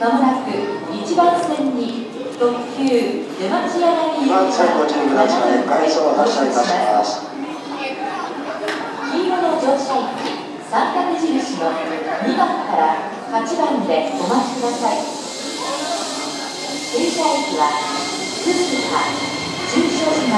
まもなく1番線に特急出町柳2番線ご注意ください回送発車いたします。黄色の乗車駅三角印の2番から8番でお待ちください。停車駅は福塚中小島